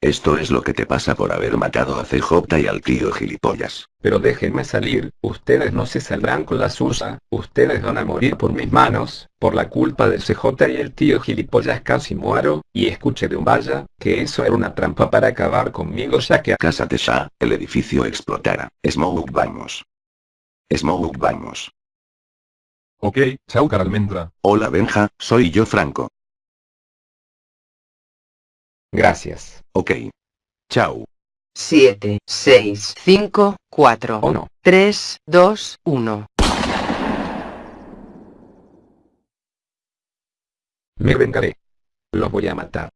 Esto es lo que te pasa por haber matado a CJ y al tío gilipollas. Pero déjenme salir, ustedes no se saldrán con la suya, ustedes van a morir por mis manos, por la culpa de CJ y el tío gilipollas casi muero, y escuché de un vaya, que eso era una trampa para acabar conmigo ya que... Cásate ya, el edificio explotará. Smoke vamos. Smoke vamos. Ok, chao caralmendra. Hola Benja, soy yo Franco. Gracias. Ok. Chao. 7, 6, 5, 4, ¿O no? 3, 2, 1. Me vengaré. Los voy a matar.